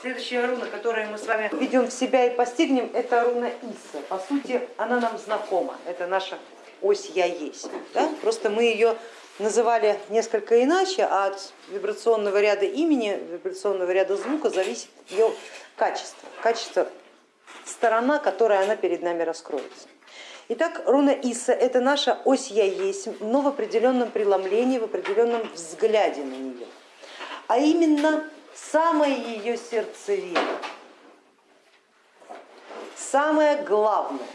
Следующая руна, которую мы с вами введем в себя и постигнем, это руна Иса. По сути, она нам знакома, это наша ось Я есть. Да? Просто мы ее называли несколько иначе, а от вибрационного ряда имени, вибрационного ряда звука зависит ее качество, качество сторона, которая она перед нами раскроется. Итак, руна Иса это наша ось Я есть, но в определенном преломлении, в определенном взгляде на нее. А именно самая ее сердцевина, самое главное,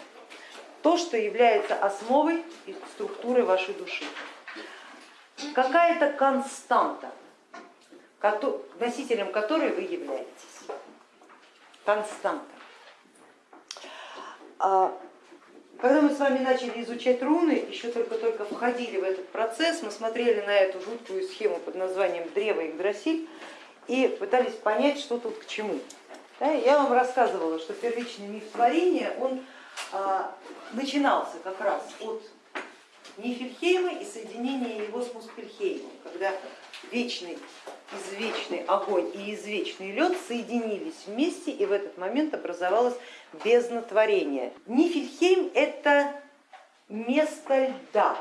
то, что является основой и структурой вашей души. Какая-то константа, носителем которой вы являетесь. Константа. Когда мы с вами начали изучать руны, еще только-только входили в этот процесс, мы смотрели на эту жуткую схему под названием Древо Игдрасиль и пытались понять, что тут к чему. Я вам рассказывала, что первичный миф творения, он а, начинался как раз от Нифельхейма и соединения его с Муспельхеймом, когда вечный, извечный огонь и извечный лед соединились вместе и в этот момент образовалось безнотворение. Нифельхейм это место льда,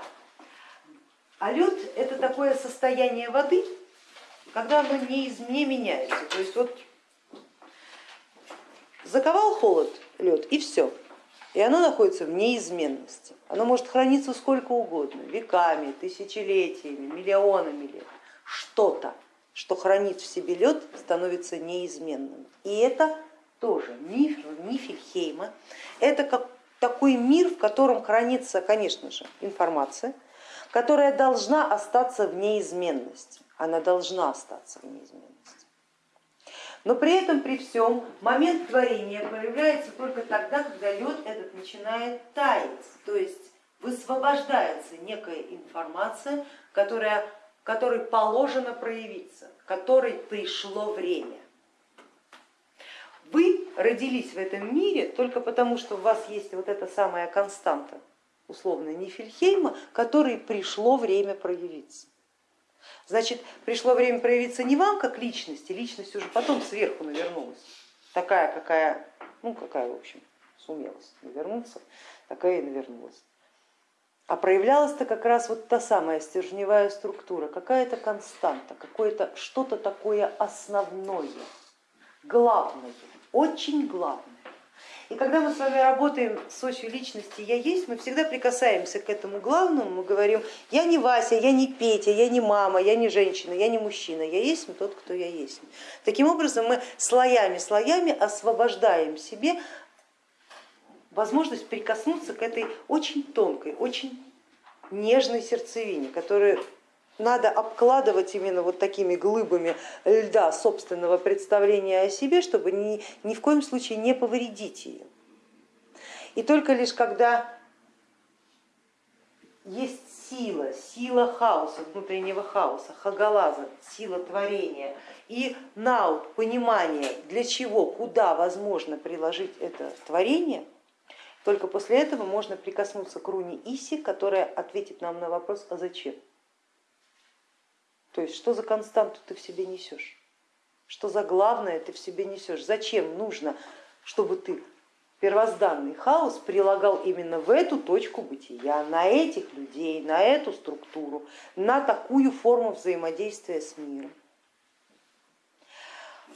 а лед это такое состояние воды, когда оно не, из, не меняется. То есть вот заковал холод лед и все, и оно находится в неизменности. Оно может храниться сколько угодно, веками, тысячелетиями, миллионами лет. Что-то, что хранит в себе лед, становится неизменным. И это тоже миф Нифельхейма. Это как такой мир, в котором хранится, конечно же, информация, которая должна остаться в неизменности она должна остаться в неизменности. Но при этом, при всем, момент творения проявляется только тогда, когда лед этот начинает таять, то есть высвобождается некая информация, которая, которой положено проявиться, которой пришло время. Вы родились в этом мире только потому, что у вас есть вот эта самая константа, условно Нифельхейма, которой пришло время проявиться. Значит, пришло время проявиться не вам как личности, личность уже потом сверху навернулась, такая, какая, ну какая, в общем, сумелась навернуться, такая и навернулась. А проявлялась-то как раз вот та самая стержневая структура, какая-то константа, какое-то что-то такое основное, главное, очень главное. И когда мы с вами работаем с осью личности я есть, мы всегда прикасаемся к этому главному, мы говорим, я не Вася, я не Петя, я не мама, я не женщина, я не мужчина, я есть тот, кто я есть. Таким образом мы слоями, слоями освобождаем себе возможность прикоснуться к этой очень тонкой, очень нежной сердцевине, которая надо обкладывать именно вот такими глыбами льда собственного представления о себе, чтобы ни, ни в коем случае не повредить ее. И только лишь когда есть сила, сила хаоса, внутреннего хаоса, хагалаза, сила творения и наут, понимание, для чего, куда возможно приложить это творение, только после этого можно прикоснуться к руне Иси, которая ответит нам на вопрос, а зачем. То есть что за константу ты в себе несешь? Что за главное ты в себе несешь? Зачем нужно, чтобы ты первозданный хаос прилагал именно в эту точку бытия, на этих людей, на эту структуру, на такую форму взаимодействия с миром?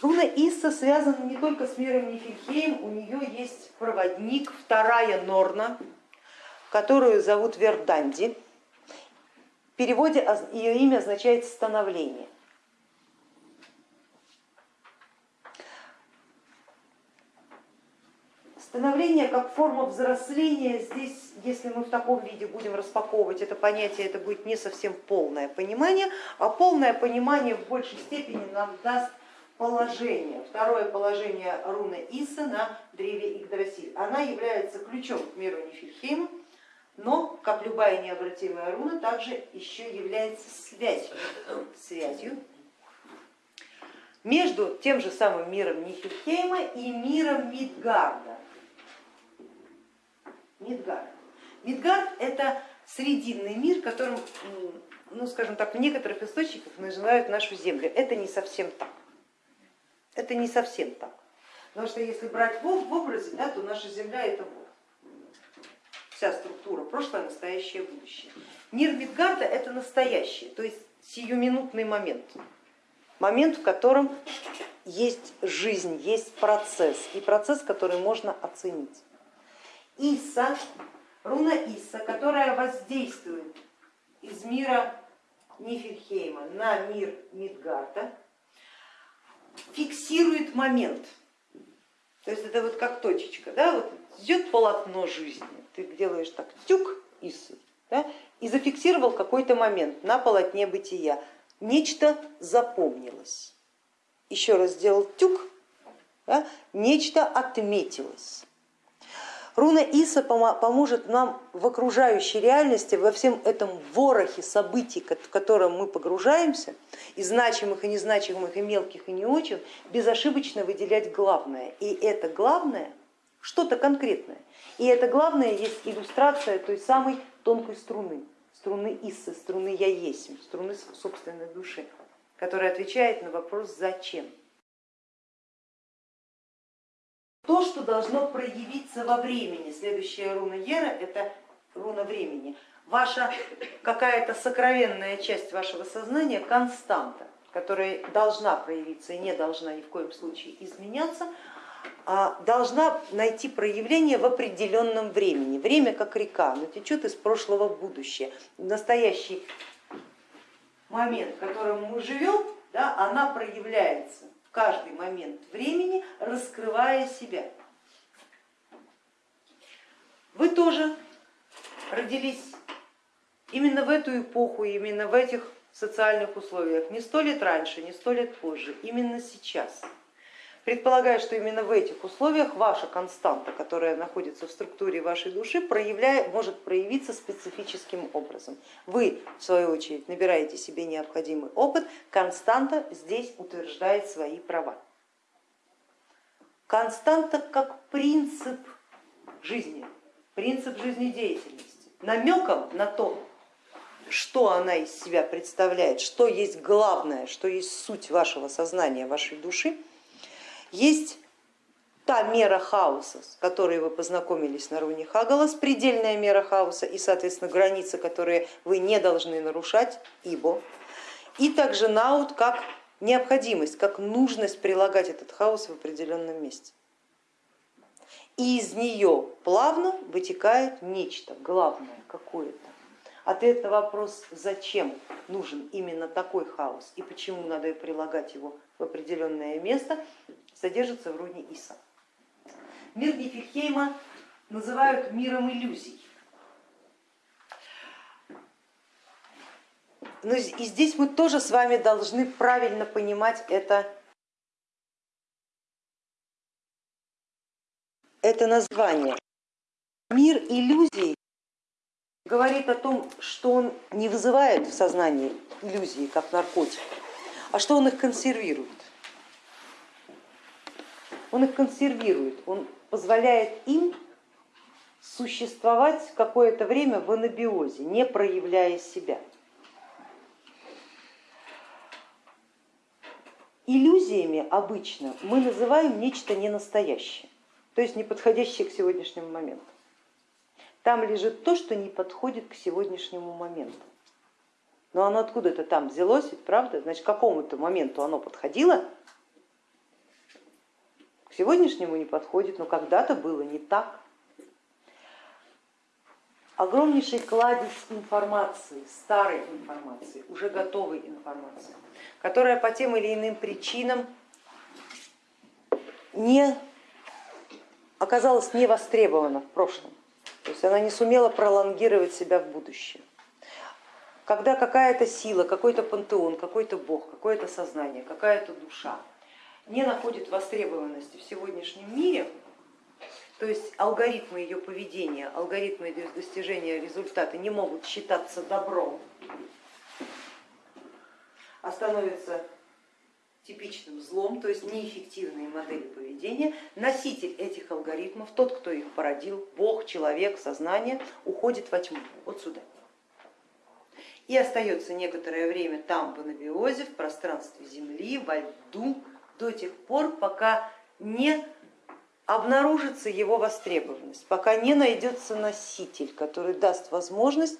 Руна Исса связана не только с миром Нифельхейм, у нее есть проводник, вторая Норна, которую зовут Верданди. Переводе ее имя означает становление. Становление как форма взросления, здесь, если мы в таком виде будем распаковывать это понятие, это будет не совсем полное понимание, а полное понимание в большей степени нам даст положение, второе положение руны Иса на древе Игдрасиль. Она является ключом к миру Нифельхейма, но, как любая необратимая руна, также еще является связью, связью между тем же самым миром Нихельхейма и миром Мидгарда. Мидгард. Мидгард это срединный мир, которым, ну скажем так, в некоторых источниках называют нашу землю. Это не совсем так. Это не совсем так. Потому что если брать в образе, да, то наша Земля это вся структура, прошлое, настоящее, будущее. Мир Мидгарда это настоящее, то есть сиюминутный момент, момент, в котором есть жизнь, есть процесс, и процесс, который можно оценить. Иса, руна Иса, которая воздействует из мира Нифельхейма на мир Мидгарда, фиксирует момент. То есть это вот как точечка, да, вот идет полотно жизни, ты делаешь так тюк Исы, да, и зафиксировал какой-то момент на полотне бытия. Нечто запомнилось. Еще раз сделал тюк, да, нечто отметилось. Руна Иса поможет нам в окружающей реальности, во всем этом ворохе событий, в котором мы погружаемся, и значимых, и незначимых, и мелких, и не очень, безошибочно выделять главное. И это главное что-то конкретное. И это главное есть иллюстрация той самой тонкой струны, струны Иссы, струны Я есть, струны собственной души, которая отвечает на вопрос «Зачем?». То, что должно проявиться во времени, следующая руна Ера это руна времени, ваша какая-то сокровенная часть вашего сознания, константа, которая должна проявиться и не должна ни в коем случае изменяться, должна найти проявление в определенном времени. Время как река, но течет из прошлого в будущее. Настоящий момент, в котором мы живем, да, она проявляется каждый момент времени, раскрывая себя. Вы тоже родились именно в эту эпоху, именно в этих социальных условиях, не сто лет раньше, не сто лет позже, именно сейчас. Предполагая, что именно в этих условиях ваша константа, которая находится в структуре вашей души, может проявиться специфическим образом. Вы, в свою очередь, набираете себе необходимый опыт, константа здесь утверждает свои права. Константа как принцип жизни, принцип жизнедеятельности, намеком на то, что она из себя представляет, что есть главное, что есть суть вашего сознания, вашей души, есть та мера хаоса, с которой вы познакомились на руне Хагалас, предельная мера хаоса и, соответственно, границы, которые вы не должны нарушать, ибо. И также наут как необходимость, как нужность прилагать этот хаос в определенном месте. И из нее плавно вытекает нечто главное, какое-то. Ответ на вопрос, зачем нужен именно такой хаос и почему надо прилагать его в определенное место, содержится в руне Иса. Мир Нифельхейма называют миром иллюзий. Но и здесь мы тоже с вами должны правильно понимать это, это название. Мир иллюзий говорит о том, что он не вызывает в сознании иллюзии, как наркотик, а что он их консервирует он их консервирует, он позволяет им существовать какое-то время в анабиозе, не проявляя себя. Иллюзиями обычно мы называем нечто ненастоящее, то есть не подходящее к сегодняшнему моменту. Там лежит то, что не подходит к сегодняшнему моменту. Но оно откуда-то там взялось, ведь правда? Значит, к какому-то моменту оно подходило, сегодняшнему не подходит, но когда-то было не так. Огромнейший кладезь информации, старой информации, уже готовой информации, которая по тем или иным причинам не оказалась не востребована в прошлом, то есть она не сумела пролонгировать себя в будущее. Когда какая-то сила, какой-то пантеон, какой-то бог, какое-то сознание, какая-то душа не находит востребованности в сегодняшнем мире, то есть алгоритмы ее поведения, алгоритмы достижения результата не могут считаться добром, а становятся типичным злом, то есть неэффективные модели поведения, носитель этих алгоритмов, тот, кто их породил, Бог, человек, сознание, уходит во тьму, вот сюда. И остается некоторое время там, в анабиозе, в пространстве Земли, во льду, до тех пор, пока не обнаружится его востребованность, пока не найдется носитель, который даст возможность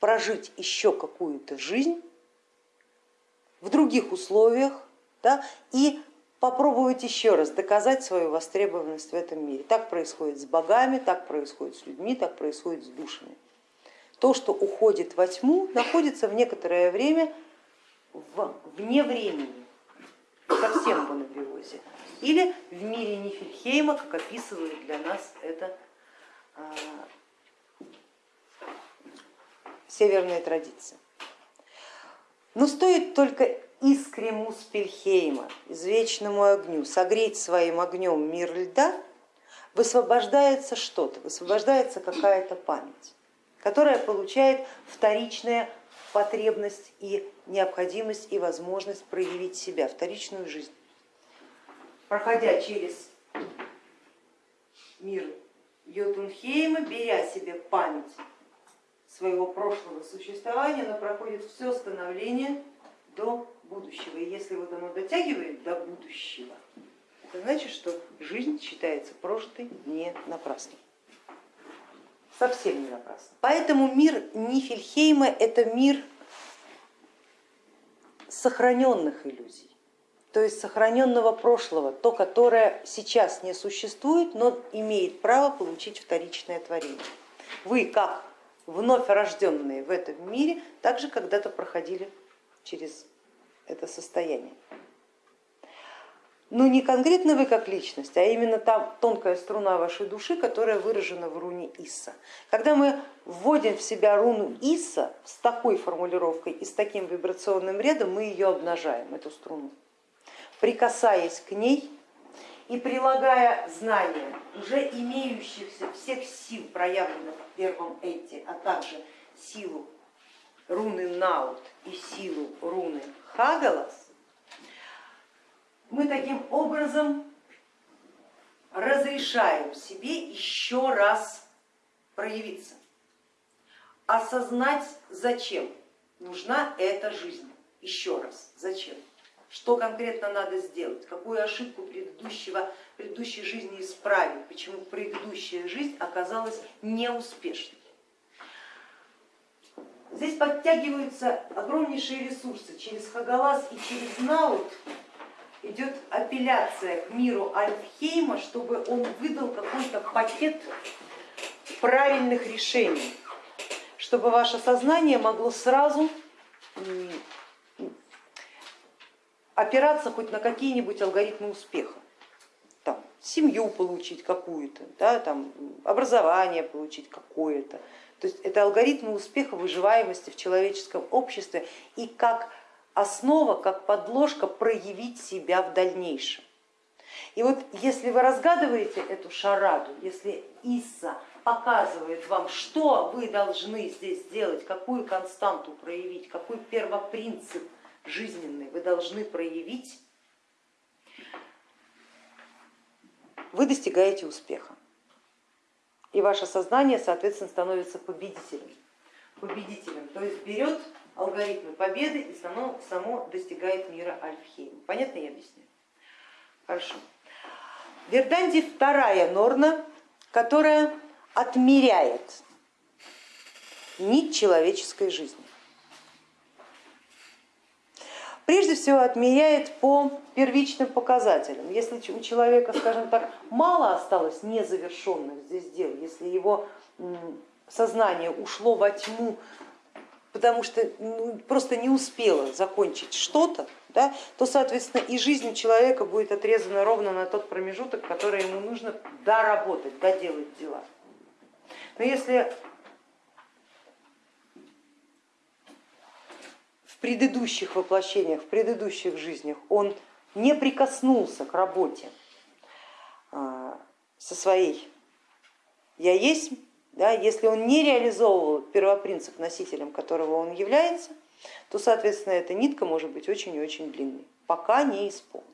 прожить еще какую-то жизнь в других условиях да, и попробовать еще раз доказать свою востребованность в этом мире. Так происходит с богами, так происходит с людьми, так происходит с душами. То, что уходит во тьму, находится в некоторое время вне времени, совсем в анабиозе, или в мире Нифельхейма, как описывает для нас это а, северная традиция. Но стоит только искре Муспельхейма, извечному огню, согреть своим огнем мир льда, высвобождается что-то, высвобождается какая-то память, которая получает вторичная потребность и необходимость и возможность проявить себя, вторичную жизнь. Проходя через мир Йотунхейма, беря себе память своего прошлого существования, она проходит все становление до будущего. И если вот оно дотягивает до будущего, это значит, что жизнь считается прожитой не напрасно. Совсем не напрасно. Поэтому мир Нифельхейма это мир сохраненных иллюзий, то есть сохраненного прошлого, то, которое сейчас не существует, но имеет право получить вторичное творение. Вы, как вновь рожденные в этом мире, также когда-то проходили через это состояние. Ну не конкретно вы как личность, а именно та тонкая струна вашей души, которая выражена в руне Исса. Когда мы вводим в себя руну Исса с такой формулировкой и с таким вибрационным рядом, мы ее обнажаем, эту струну. Прикасаясь к ней и прилагая знания уже имеющихся всех сил, проявленных в первом эти, а также силу руны Наут и силу руны Хагалас, мы таким образом разрешаем себе еще раз проявиться, осознать, зачем нужна эта жизнь, еще раз, зачем, что конкретно надо сделать, какую ошибку предыдущего, предыдущей жизни исправить, почему предыдущая жизнь оказалась неуспешной. Здесь подтягиваются огромнейшие ресурсы через Хагалас и через Наут идет апелляция к миру Альфхейма, чтобы он выдал какой-то пакет правильных решений, чтобы ваше сознание могло сразу опираться хоть на какие-нибудь алгоритмы успеха. Там, семью получить какую-то, да, там, образование получить какое-то. То есть это алгоритмы успеха выживаемости в человеческом обществе и как основа, как подложка проявить себя в дальнейшем. И вот если вы разгадываете эту шараду, если Исса показывает вам, что вы должны здесь сделать, какую константу проявить, какой первопринцип жизненный вы должны проявить, вы достигаете успеха. И ваше сознание, соответственно, становится победителем. Победителем, то есть берет алгоритмы победы и само, само достигает мира Альфхейм. Понятно я объясняю? Хорошо. Верданди вторая норна, которая отмеряет нить человеческой жизни. Прежде всего отмеряет по первичным показателям. Если у человека, скажем так, мало осталось незавершенных здесь дел, если его сознание ушло во тьму потому что ну, просто не успела закончить что-то, да, то, соответственно, и жизнь человека будет отрезана ровно на тот промежуток, который ему нужно доработать, доделать дела. Но если в предыдущих воплощениях, в предыдущих жизнях он не прикоснулся к работе а, со своей я есть, да, если он не реализовывал первопринцип носителем, которого он является, то, соответственно, эта нитка может быть очень и очень длинной, пока не исполнит.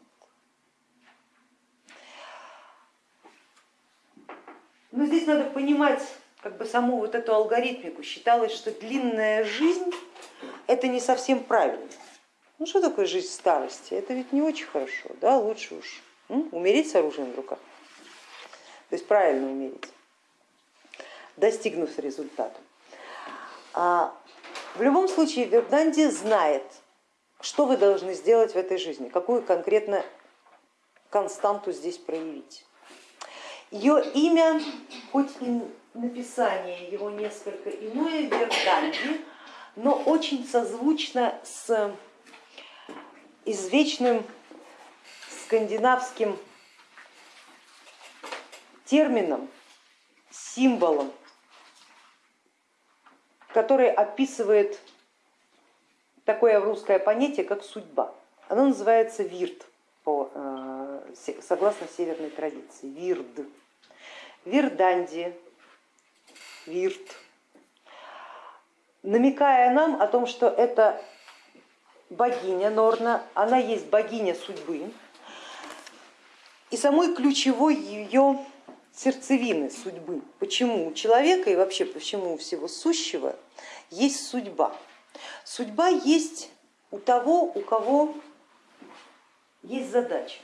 Но здесь надо понимать как бы саму вот эту алгоритмику. Считалось, что длинная жизнь это не совсем правильно. Ну что такое жизнь старости? Это ведь не очень хорошо, да, лучше уж умереть с оружием в руках, то есть правильно умереть, достигнув результата. А в любом случае Верданди знает, что вы должны сделать в этой жизни, какую конкретно константу здесь проявить. Ее имя, хоть и написание его несколько иное, Верданди, но очень созвучно с извечным скандинавским термином, символом, который описывает такое русское понятие, как судьба. Оно называется вирт, э, согласно северной традиции, вирд. Вирданди, вирт, намекая нам о том, что это богиня Норна, она есть богиня судьбы, и самой ключевой ее сердцевины судьбы. Почему у человека и вообще почему у всего сущего есть судьба. Судьба есть у того, у кого есть задача.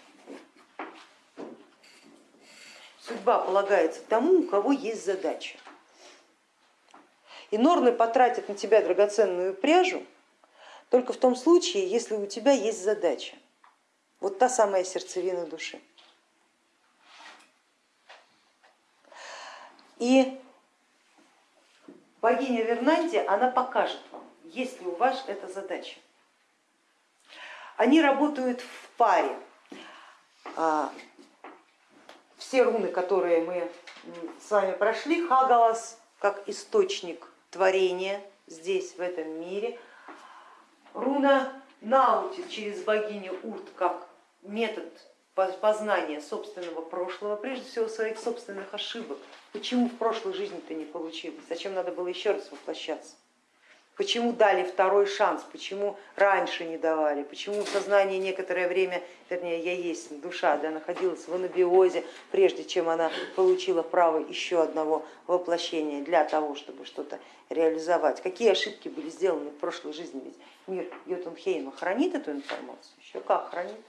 Судьба полагается тому, у кого есть задача. И норны потратят на тебя драгоценную пряжу только в том случае, если у тебя есть задача. Вот та самая сердцевина души. И богиня Вернанди, она покажет вам, есть ли у вас эта задача. Они работают в паре. А, все руны, которые мы с вами прошли, Хагалас как источник творения здесь, в этом мире, руна Наути через богиню Урт как метод познания собственного прошлого, прежде всего своих собственных ошибок. Почему в прошлой жизни-то не получилось? Зачем надо было еще раз воплощаться? Почему дали второй шанс, почему раньше не давали, почему сознание некоторое время, вернее я есть душа, да, находилась в анабиозе, прежде чем она получила право еще одного воплощения для того, чтобы что-то реализовать. Какие ошибки были сделаны в прошлой жизни, ведь мир Йотунхейма хранит эту информацию, еще как хранит.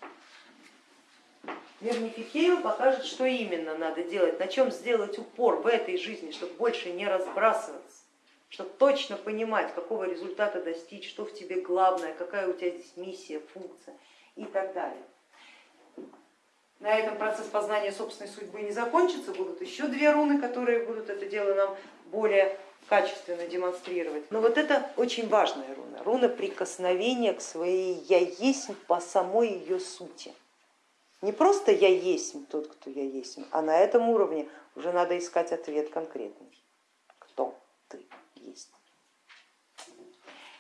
Мир Нефихеева покажет, что именно надо делать, на чем сделать упор в этой жизни, чтобы больше не разбрасываться чтобы точно понимать, какого результата достичь, что в тебе главное, какая у тебя здесь миссия, функция и так далее. На этом процесс познания собственной судьбы не закончится, будут еще две руны, которые будут это дело нам более качественно демонстрировать. Но вот это очень важная руна, руна прикосновения к своей я есть по самой ее сути. Не просто я есть тот, кто я есть, а на этом уровне уже надо искать ответ конкретный. Кто ты? есть.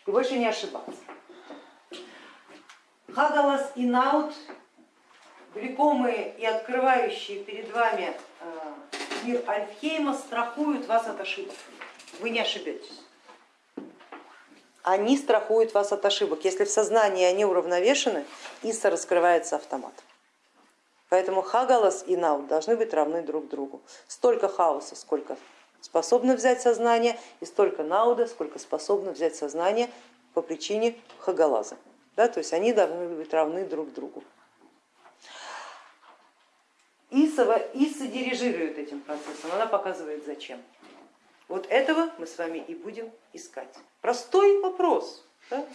И больше не ошибаться. Хагалас и Наут, влекомые и открывающие перед вами э, мир Альфхейма, страхуют вас от ошибок. Вы не ошибетесь. Они страхуют вас от ошибок. Если в сознании они уравновешены, Иса раскрывается автомат. Поэтому Хагалас и Наут должны быть равны друг другу. Столько хаоса, сколько способно взять сознание, и столько науда, сколько способно взять сознание по причине хагалаза. Да, то есть они должны быть равны друг другу. Исова, Иса дирижирует этим процессом, она показывает зачем. Вот этого мы с вами и будем искать. Простой вопрос, да?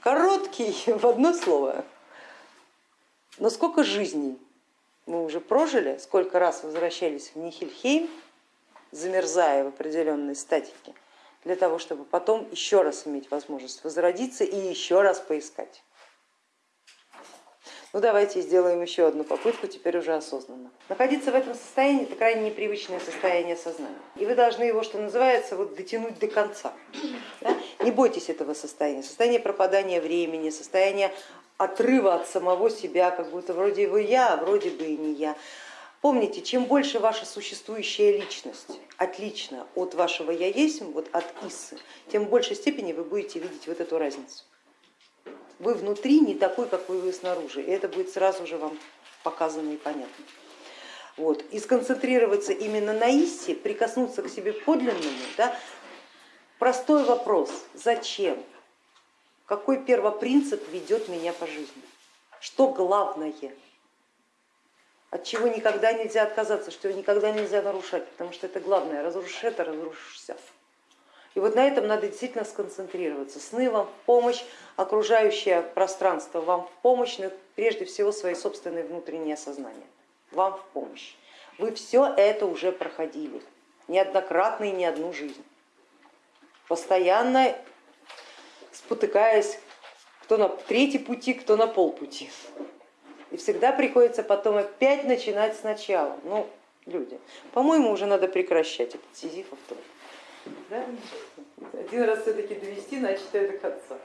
короткий в одно слово. Но сколько жизней мы уже прожили, сколько раз возвращались в Нихельхейм, замерзая в определенной статике, для того, чтобы потом еще раз иметь возможность возродиться и еще раз поискать. Ну давайте сделаем еще одну попытку, теперь уже осознанно. Находиться в этом состоянии это крайне непривычное состояние сознания. И вы должны его, что называется, вот дотянуть до конца. Да? Не бойтесь этого состояния, состояние пропадания времени, состояние отрыва от самого себя, как будто вроде бы я, а вроде бы и не я. Помните, чем больше ваша существующая личность отлична от вашего я есть, вот от Исы, тем в большей степени вы будете видеть вот эту разницу. Вы внутри не такой, какой вы снаружи, и это будет сразу же вам показано и понятно. Вот. И сконцентрироваться именно на Исе, прикоснуться к себе подлинному, да, простой вопрос, зачем, какой первопринцип ведет меня по жизни, что главное, от чего никогда нельзя отказаться, что никогда нельзя нарушать, потому что это главное, разрушишь это, разрушишься. И вот на этом надо действительно сконцентрироваться. Сны вам в помощь, окружающее пространство вам в помощь, но прежде всего свои собственные внутренние сознания вам в помощь. Вы все это уже проходили, неоднократно и не одну жизнь, постоянно спотыкаясь кто на третий пути, кто на полпути. И всегда приходится потом опять начинать сначала. Ну, люди, по-моему, уже надо прекращать этот сизифов труд. Да? Один раз все-таки довести начатое до конца.